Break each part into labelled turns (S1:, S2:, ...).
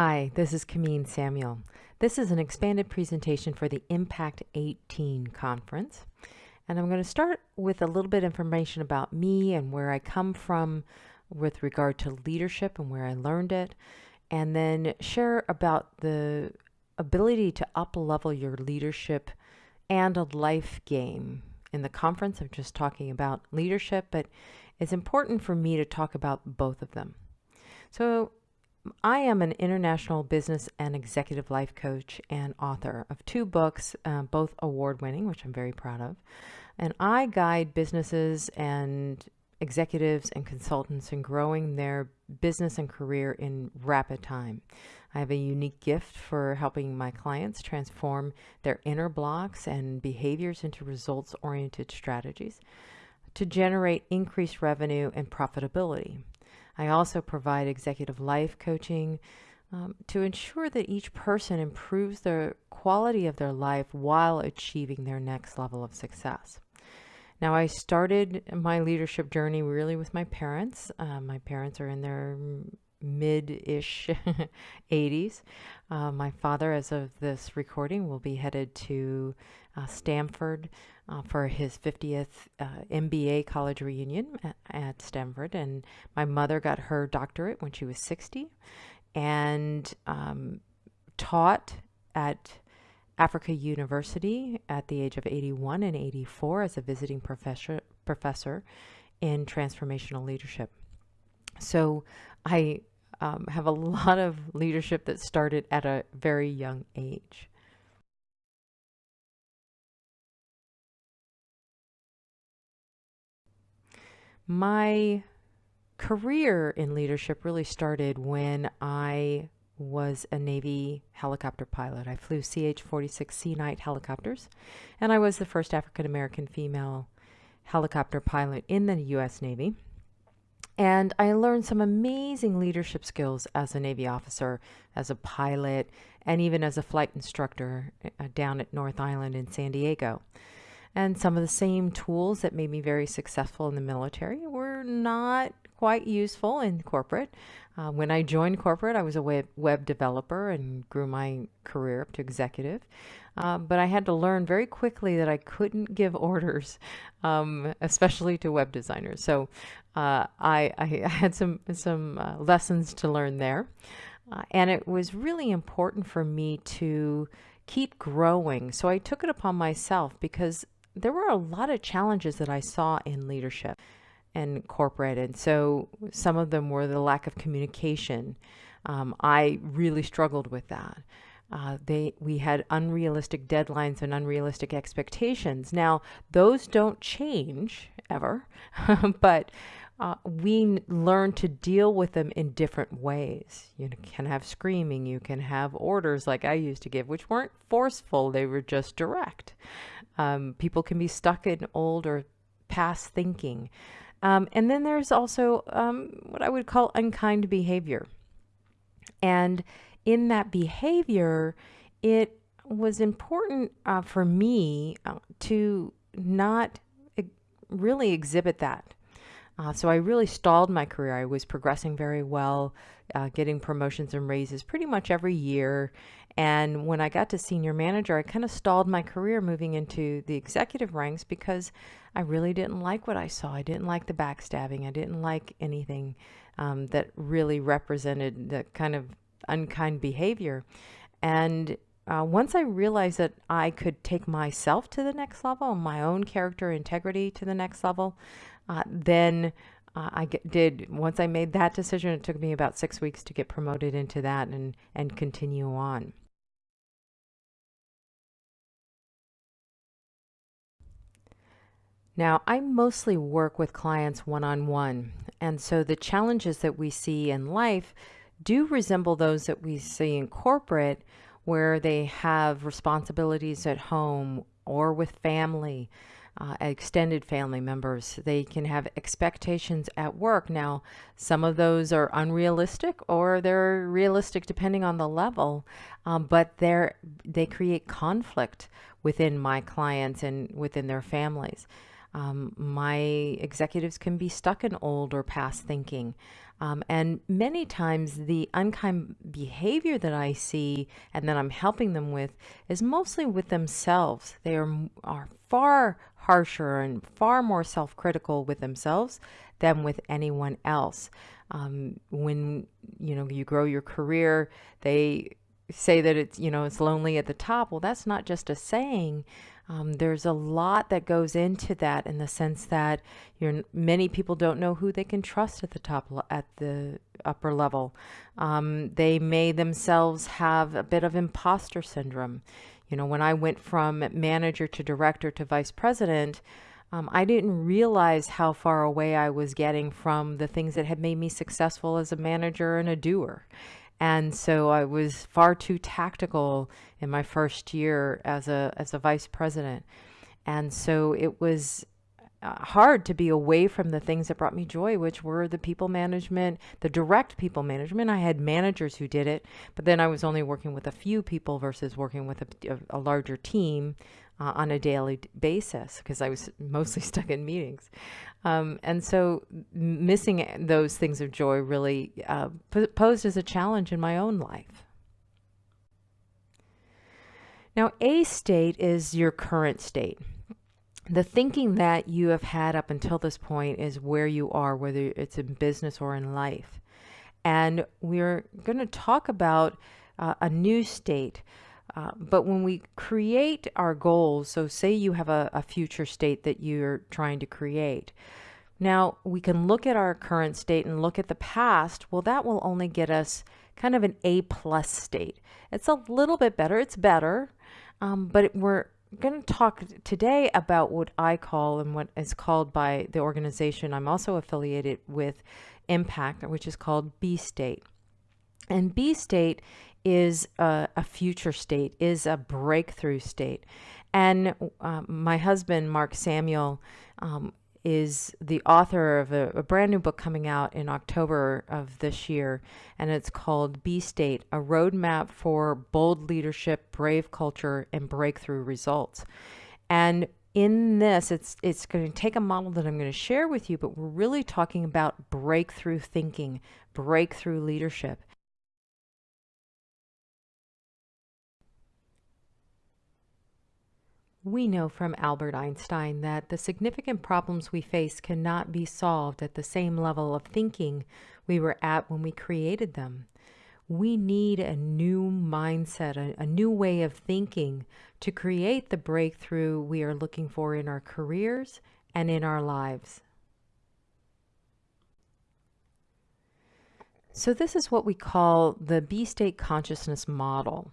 S1: Hi, this is Kameen Samuel. This is an expanded presentation for the Impact 18 conference. And I'm going to start with a little bit of information about me and where I come from with regard to leadership and where I learned it, and then share about the ability to up level your leadership and a life game. In the conference, I'm just talking about leadership, but it's important for me to talk about both of them. So I am an international business and executive life coach and author of two books, uh, both award winning, which I'm very proud of. And I guide businesses and executives and consultants in growing their business and career in rapid time. I have a unique gift for helping my clients transform their inner blocks and behaviors into results oriented strategies to generate increased revenue and profitability. I also provide executive life coaching um, to ensure that each person improves the quality of their life while achieving their next level of success. Now, I started my leadership journey really with my parents. Uh, my parents are in their mid-ish 80s. Uh, my father, as of this recording, will be headed to uh, Stanford uh, for his 50th uh, MBA college reunion at, Stanford. And my mother got her doctorate when she was 60 and um, taught at Africa University at the age of 81 and 84 as a visiting professor, professor in transformational leadership. So I um, have a lot of leadership that started at a very young age. My career in leadership really started when I was a Navy helicopter pilot. I flew CH-46 Sea Knight helicopters, and I was the first African-American female helicopter pilot in the U.S. Navy. And I learned some amazing leadership skills as a Navy officer, as a pilot, and even as a flight instructor uh, down at North Island in San Diego. And some of the same tools that made me very successful in the military were not quite useful in corporate. Uh, when I joined corporate, I was a web, web developer and grew my career up to executive. Uh, but I had to learn very quickly that I couldn't give orders, um, especially to web designers. So uh, I, I, had some, some uh, lessons to learn there. Uh, and it was really important for me to keep growing. So I took it upon myself because there were a lot of challenges that I saw in leadership and corporate. And so some of them were the lack of communication. Um, I really struggled with that. Uh, they we had unrealistic deadlines and unrealistic expectations. Now those don't change ever, but uh, we learn to deal with them in different ways. You can have screaming, you can have orders like I used to give, which weren't forceful, they were just direct. Um, people can be stuck in old or past thinking. Um, and then there's also um, what I would call unkind behavior. And in that behavior, it was important uh, for me uh, to not really exhibit that. Uh, so I really stalled my career. I was progressing very well, uh, getting promotions and raises pretty much every year. And when I got to senior manager, I kind of stalled my career moving into the executive ranks because I really didn't like what I saw. I didn't like the backstabbing. I didn't like anything um, that really represented the kind of unkind behavior. And uh, once I realized that I could take myself to the next level, my own character integrity to the next level, uh, then uh, I get, did, once I made that decision, it took me about six weeks to get promoted into that and, and continue on. Now, I mostly work with clients one-on-one, and so the challenges that we see in life do resemble those that we see in corporate, where they have responsibilities at home or with family, uh, extended family members. They can have expectations at work. Now, some of those are unrealistic or they're realistic depending on the level, um, but they're, they create conflict within my clients and within their families. Um, my executives can be stuck in old or past thinking. Um, and many times, the unkind behavior that I see and that I'm helping them with is mostly with themselves. They are, are far harsher and far more self critical with themselves than with anyone else. Um, when you know you grow your career, they say that it's you know it's lonely at the top. Well, that's not just a saying. Um, there's a lot that goes into that in the sense that you're, many people don't know who they can trust at the top, at the upper level. Um, they may themselves have a bit of imposter syndrome. You know, when I went from manager to director to vice president, um, I didn't realize how far away I was getting from the things that had made me successful as a manager and a doer. And so I was far too tactical in my first year as a as a vice president. And so it was uh, hard to be away from the things that brought me joy, which were the people management, the direct people management. I had managers who did it, but then I was only working with a few people versus working with a, a, a larger team uh, on a daily basis because I was mostly stuck in meetings. Um, and so missing those things of joy really uh, posed as a challenge in my own life. Now, A state is your current state. The thinking that you have had up until this point is where you are, whether it's in business or in life. And we're going to talk about uh, a new state uh, but when we create our goals, so say you have a, a future state that you're trying to create. Now we can look at our current state and look at the past. Well, that will only get us kind of an A plus state. It's a little bit better. It's better, um, but we're going to talk today about what I call and what is called by the organization I'm also affiliated with, Impact, which is called B state. And B state is a, a future state, is a breakthrough state. And uh, my husband, Mark Samuel, um, is the author of a, a, brand new book coming out in October of this year, and it's called B State A Roadmap for Bold Leadership, Brave Culture, and Breakthrough Results. And in this, it's, it's going to take a model that I'm going to share with you, but we're really talking about breakthrough thinking, breakthrough leadership. We know from Albert Einstein that the significant problems we face cannot be solved at the same level of thinking we were at when we created them. We need a new mindset, a, a, new way of thinking to create the breakthrough we are looking for in our careers and in our lives. So this is what we call the B-state consciousness model.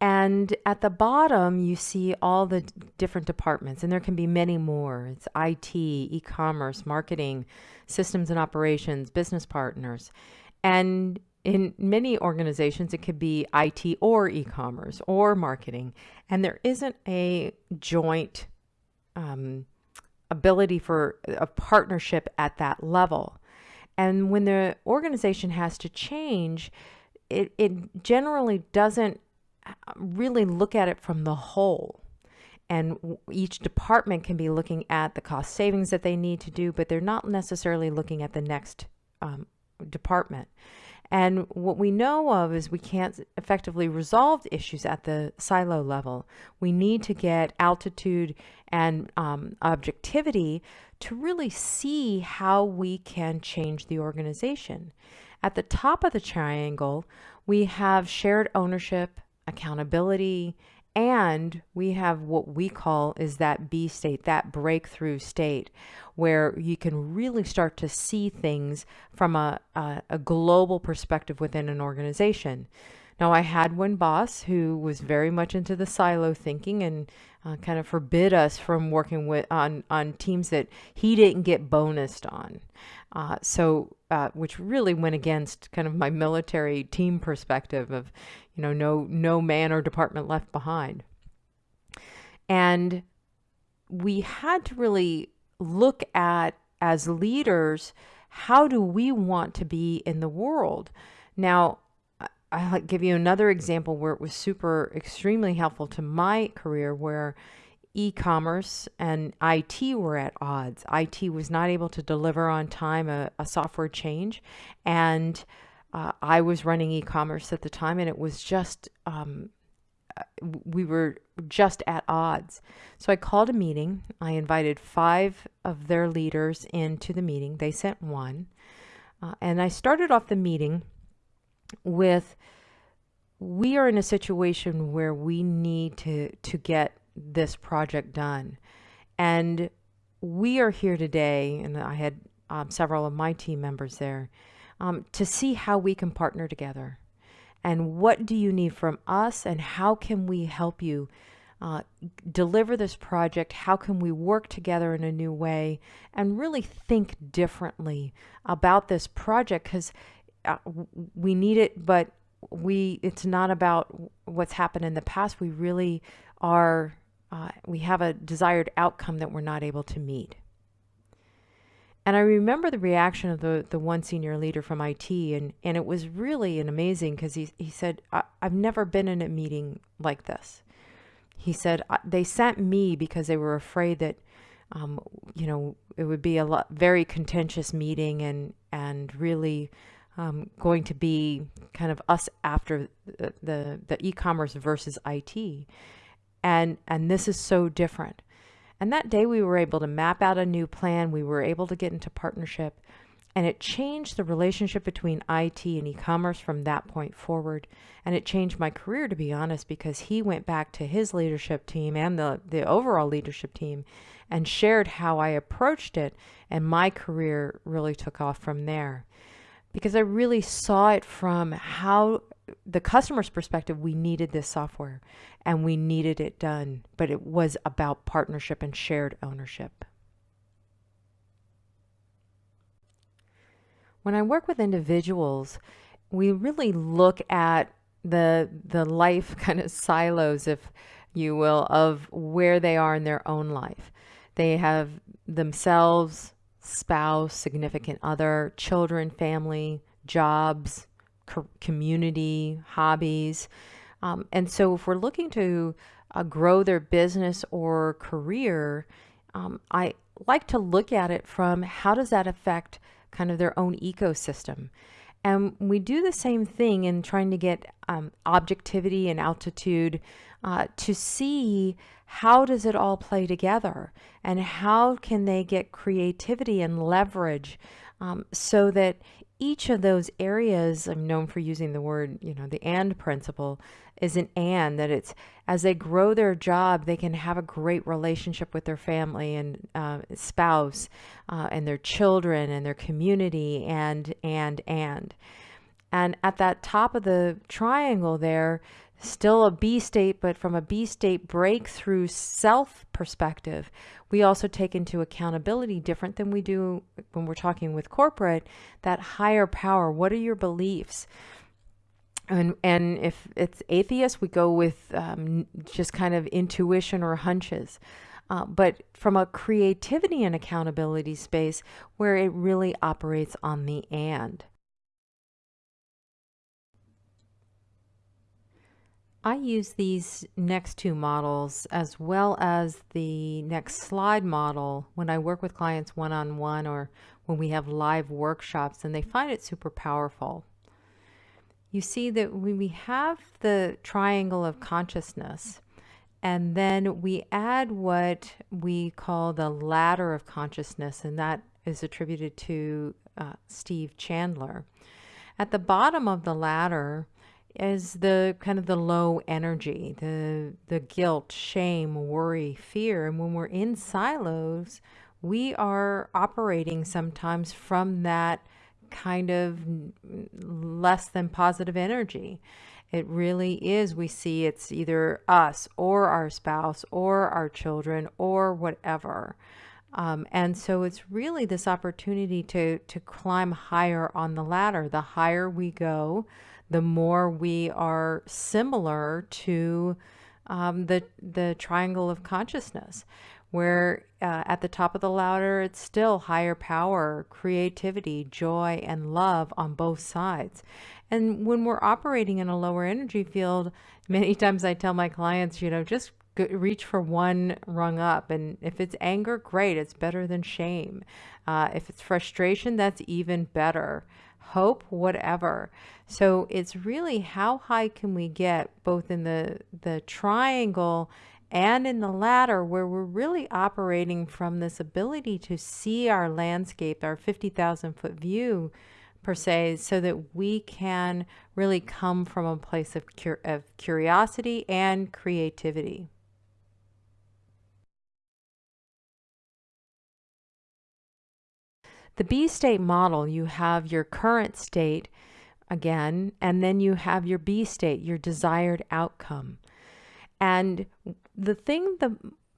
S1: And at the bottom, you see all the different departments, and there can be many more. It's IT, e commerce, marketing, systems and operations, business partners. And in many organizations, it could be IT or e commerce or marketing. And there isn't a joint um, ability for a partnership at that level. And when the organization has to change, it, it generally doesn't really look at it from the whole. And each department can be looking at the cost savings that they need to do, but they're not necessarily looking at the next um, department. And what we know of is we can't effectively resolve issues at the silo level. We need to get altitude and um, objectivity to really see how we can change the organization. At the top of the triangle, we have shared ownership accountability, and we have what we call is that B state, that breakthrough state, where you can really start to see things from a, a, a global perspective within an organization. Now, I had one boss who was very much into the silo thinking and uh, kind of forbid us from working with on on teams that he didn't get bonused on. Uh, so, uh, which really went against kind of my military team perspective of, you know, no no man or department left behind. And we had to really look at as leaders, how do we want to be in the world? Now, I'll give you another example where it was super extremely helpful to my career where e-commerce and IT were at odds. IT was not able to deliver on time a, a software change, and uh, I was running e-commerce at the time, and it was just um, uh, we were just at odds. So I called a meeting. I invited five of their leaders into the meeting. They sent one, uh, and I started off the meeting with we are in a situation where we need to to get this project done. And we are here today and i had um, several of my team members there um, to see how we can partner together. And what do you need from us and how can we help you uh, deliver this project? How can we work together in a new way? And really think differently about this project because uh, we need it but we it's not about what's happened in the past. We really are uh, we have a desired outcome that we're not able to meet and I remember the reaction of the, the one senior leader from IT, and, and it was really an amazing because he, he said, I, have never been in a meeting like this. He said, they sent me because they were afraid that, um, you know, it would be a lot, very contentious meeting and, and really um, going to be kind of us after the, the, the e-commerce versus IT. And, and this is so different. And that day we were able to map out a new plan. We were able to get into partnership and it changed the relationship between IT and e-commerce from that point forward. And it changed my career, to be honest, because he went back to his leadership team and the, the overall leadership team and shared how I approached it. And my career really took off from there because I really saw it from how the customer's perspective, we needed this software and we needed it done, but it was about partnership and shared ownership. When I work with individuals, we really look at the the life kind of silos, if you will, of where they are in their own life. They have themselves, spouse, significant other, children, family, jobs, co community, hobbies. Um, and so if we're looking to uh, grow their business or career, um, I like to look at it from how does that affect kind of their own ecosystem. And we do the same thing in trying to get um, objectivity and altitude uh, to see how does it all play together and how can they get creativity and leverage um, so that each of those areas, I'm known for using the word, you know, the and principle is an and that it's as they grow their job, they can have a great relationship with their family and uh, spouse uh, and their children and their community and, and, and. And at that top of the triangle there, still a B state, but from a B state breakthrough self perspective, we also take into accountability different than we do when we're talking with corporate, that higher power. What are your beliefs? And, and if it's atheist, we go with um, just kind of intuition or hunches. Uh, but from a creativity and accountability space where it really operates on the and. I use these next two models as well as the next slide model when I work with clients one-on-one -on -one or when we have live workshops and they find it super powerful. You see that when we have the triangle of consciousness and then we add what we call the ladder of consciousness and that is attributed to uh, Steve Chandler. At the bottom of the ladder is the kind of the low energy, the the guilt, shame, worry, fear. And when we're in silos, we are operating sometimes from that kind of less than positive energy. It really is. We see it's either us or our spouse or our children or whatever. Um, and so it's really this opportunity to, to climb higher on the ladder. The higher we go, the more we are similar to um, the, the triangle of consciousness, where uh, at the top of the ladder, it's still higher power, creativity, joy, and love on both sides. And when we're operating in a lower energy field, many times I tell my clients, you know, just reach for one rung up. And if it's anger, great. It's better than shame. Uh, if it's frustration, that's even better. Hope, whatever. So it's really how high can we get both in the, the triangle and in the ladder where we're really operating from this ability to see our landscape, our 50,000 foot view per se, so that we can really come from a place of, cur of curiosity and creativity. The B state model, you have your current state again, and then you have your B state, your desired outcome. And the thing that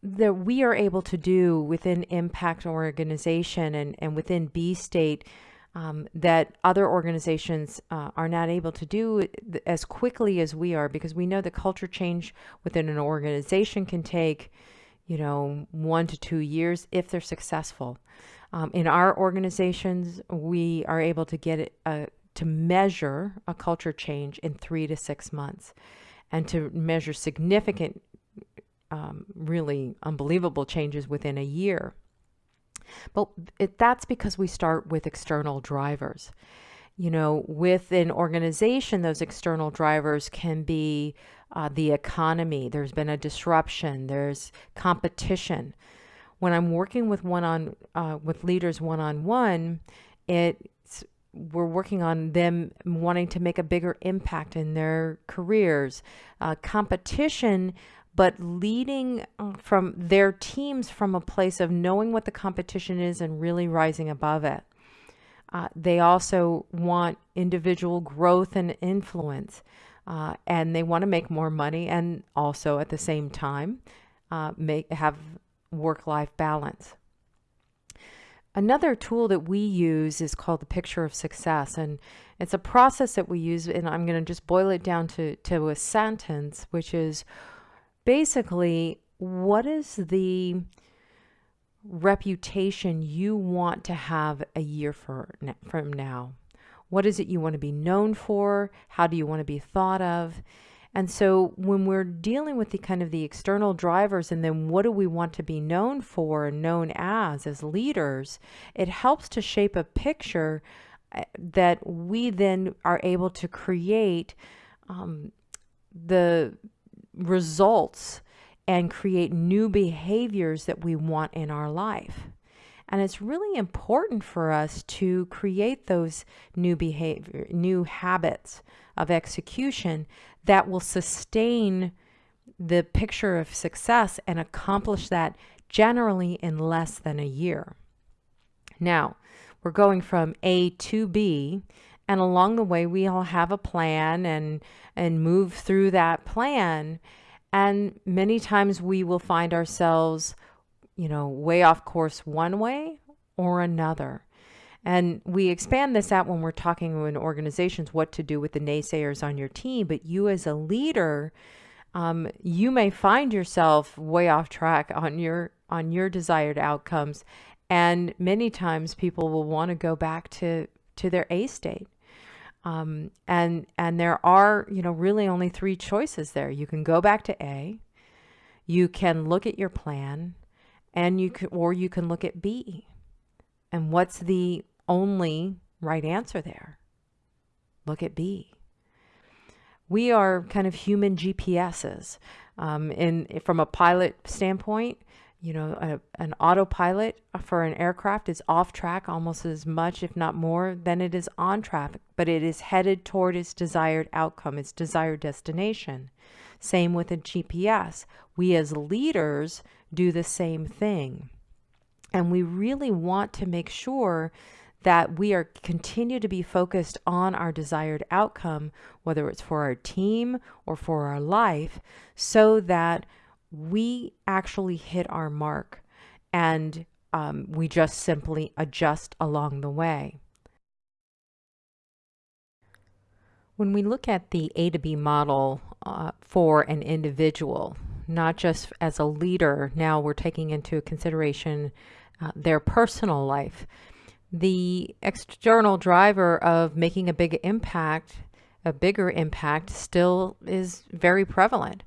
S1: that we are able to do within impact organization and, and within B state um, that other organizations uh, are not able to do as quickly as we are because we know that culture change within an organization can take you know one to two years if they're successful um, in our organizations we are able to get it uh, to measure a culture change in three to six months and to measure significant um, really unbelievable changes within a year. But it, that's because we start with external drivers. You know, with an organization, those external drivers can be uh, the economy. There's been a disruption. There's competition. When I'm working with one on uh, with leaders one on one, it's we're working on them wanting to make a bigger impact in their careers. Uh, competition but leading uh, from their teams from a place of knowing what the competition is and really rising above it. Uh, they also want individual growth and influence, uh, and they want to make more money and also at the same time uh, make have work-life balance. Another tool that we use is called the picture of success, and it's a process that we use, and I'm going to just boil it down to, to a sentence, which is basically, what is the reputation you want to have a year for, from now? What is it you want to be known for? How do you want to be thought of? And so when we're dealing with the kind of the external drivers and then what do we want to be known for and known as as leaders, it helps to shape a picture eh, that we then are able to create um, the results and create new behaviors that we want in our life. And it's really important for us to create those new behavior, new habits of execution that will sustain the picture of success and accomplish that generally in less than a year. Now, we're going from A to B, and along the way we all have a plan and and move through that plan and many times we will find ourselves, you know, way off course one way or another. And we expand this out when we're talking in organizations what to do with the naysayers on your team. But you, as a leader, um, you may find yourself way off track on your on your desired outcomes, and many times people will want to go back to to their A state. Um, and and there are you know really only three choices there. You can go back to A, you can look at your plan, and you can or you can look at B. And what's the only right answer there? Look at B. We are kind of human GPSs. Um, in from a pilot standpoint, you know, a, an autopilot for an aircraft is off track almost as much, if not more, than it is on track, but it is headed toward its desired outcome, its desired destination. Same with a GPS. We as leaders do the same thing. And we really want to make sure that we are continue to be focused on our desired outcome, whether it's for our team or for our life, so that we actually hit our mark and um, we just simply adjust along the way. When we look at the A to B model uh, for an individual, not just as a leader, now we're taking into consideration uh, their personal life. The external driver of making a big impact, a bigger impact, still is very prevalent.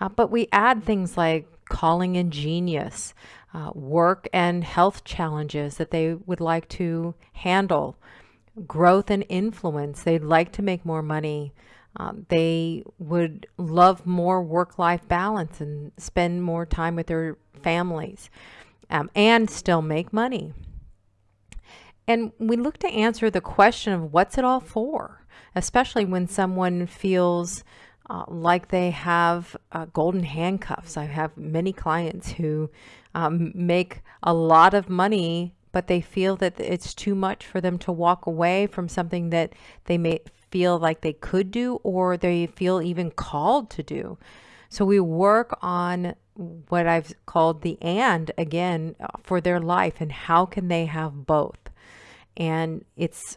S1: Uh, but we add things like calling in genius, uh, work and health challenges that they would like to handle, growth and influence. They'd like to make more money. Um, they would love more work life balance and spend more time with their families um, and still make money. And we look to answer the question of what's it all for, especially when someone feels uh, like they have uh, golden handcuffs. I have many clients who um, make a lot of money, but they feel that it's too much for them to walk away from something that they may feel like they could do or they feel even called to do. So we work on what I've called the and again uh, for their life and how can they have both. And it's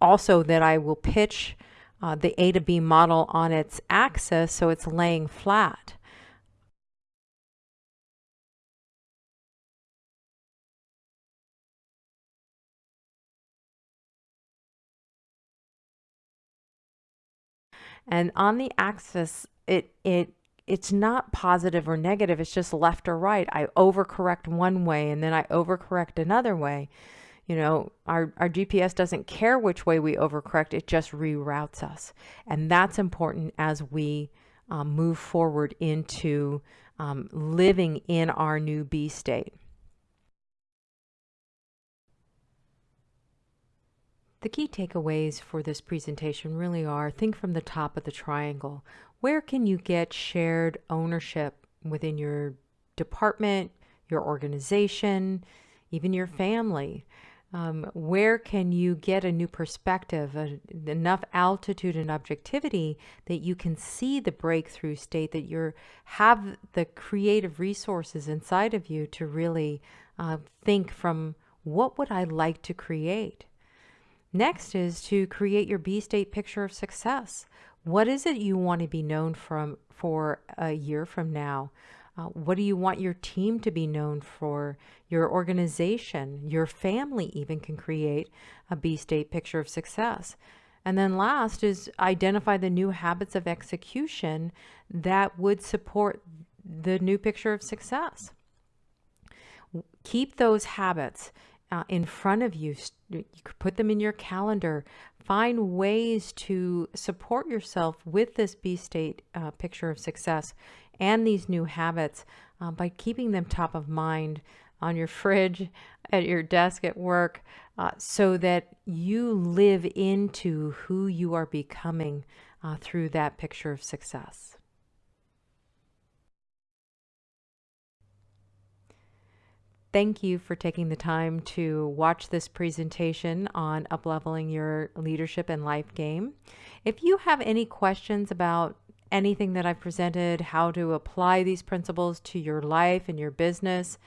S1: also that I will pitch uh, the A to B model on its axis so it's laying flat. And on the axis, it, it, it's not positive or negative. It's just left or right. I overcorrect one way and then I overcorrect another way. You know, our, our GPS doesn't care which way we overcorrect. It just reroutes us. And that's important as we um, move forward into um, living in our new B state. The key takeaways for this presentation really are think from the top of the triangle. Where can you get shared ownership within your department, your organization, even your family? Um, where can you get a new perspective, a, enough altitude and objectivity that you can see the breakthrough state, that you have the creative resources inside of you to really uh, think from what would I like to create? Next is to create your B state picture of success. What is it you want to be known from for a year from now? Uh, what do you want your team to be known for? Your organization, your family even can create a B state picture of success. And then last is identify the new habits of execution that would support the new picture of success. Keep those habits uh, in front of you. You could put them in your calendar. Find ways to support yourself with this B state uh, picture of success and these new habits uh, by keeping them top of mind on your fridge, at your desk at work, uh, so that you live into who you are becoming uh, through that picture of success. Thank you for taking the time to watch this presentation on upleveling your leadership and life game. If you have any questions about anything that I've presented, how to apply these principles to your life and your business,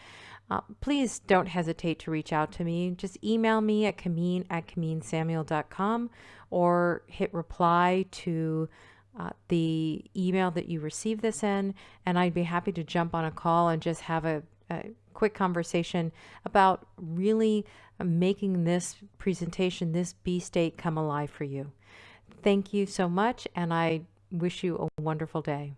S1: uh, please don't hesitate to reach out to me. Just email me at Kameen at KameenSamuel.com or hit reply to uh, the email that you received this in, and I'd be happy to jump on a call and just have a, a quick conversation about really making this presentation, this B state come alive for you. Thank you so much, and I wish you a wonderful day.